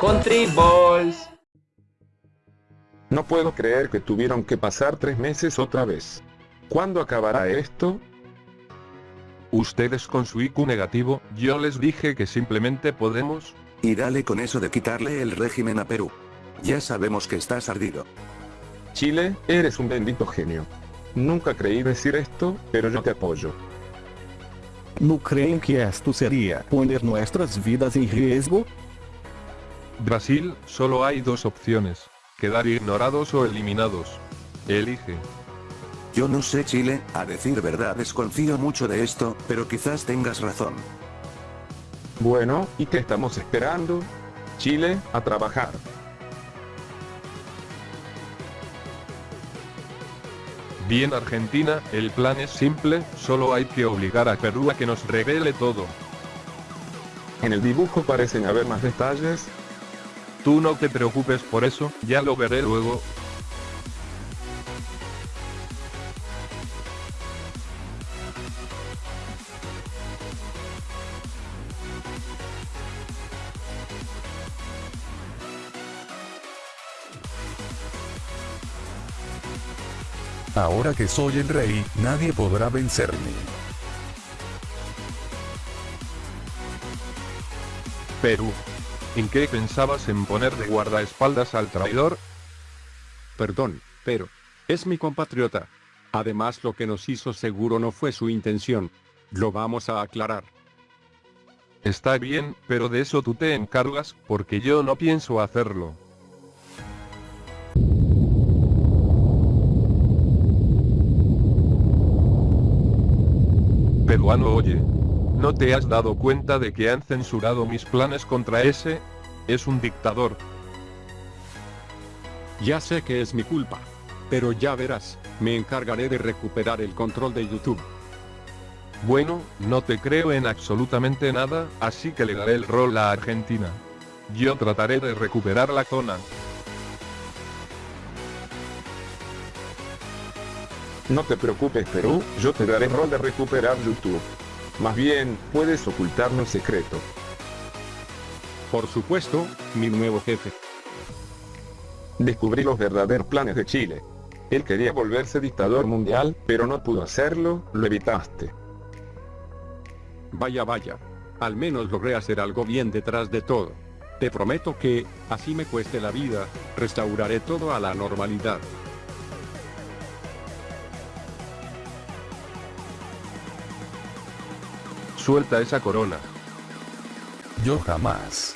Country Balls. No puedo creer que tuvieron que pasar tres meses otra vez. ¿Cuándo acabará esto? Ustedes con su IQ negativo, yo les dije que simplemente podemos... Y dale con eso de quitarle el régimen a Perú. Ya sabemos que estás ardido. Chile, eres un bendito genio. Nunca creí decir esto, pero yo te apoyo. ¿No creen que esto sería poner nuestras vidas en riesgo? Brasil, solo hay dos opciones. Quedar ignorados o eliminados. Elige. Yo no sé Chile, a decir verdad desconfío mucho de esto, pero quizás tengas razón. Bueno, ¿y qué estamos esperando? Chile, a trabajar. Bien Argentina, el plan es simple, solo hay que obligar a Perú a que nos revele todo. En el dibujo parecen haber más detalles. Tú no te preocupes por eso, ya lo veré luego. Ahora que soy el rey, nadie podrá vencerme. Perú. ¿En qué pensabas en poner de guardaespaldas al traidor? Perdón, pero... Es mi compatriota. Además lo que nos hizo seguro no fue su intención. Lo vamos a aclarar. Está bien, pero de eso tú te encargas, porque yo no pienso hacerlo. Peruano oye. ¿No te has dado cuenta de que han censurado mis planes contra ese? Es un dictador. Ya sé que es mi culpa. Pero ya verás, me encargaré de recuperar el control de YouTube. Bueno, no te creo en absolutamente nada, así que le daré el rol a Argentina. Yo trataré de recuperar la zona. No te preocupes Perú, yo te daré rol de recuperar YouTube. Más bien, puedes ocultarnos secreto. Por supuesto, mi nuevo jefe. Descubrí los verdaderos planes de Chile. Él quería volverse dictador mundial, pero no pudo hacerlo, lo evitaste. Vaya vaya. Al menos logré hacer algo bien detrás de todo. Te prometo que, así me cueste la vida, restauraré todo a la normalidad. Suelta esa corona. Yo jamás.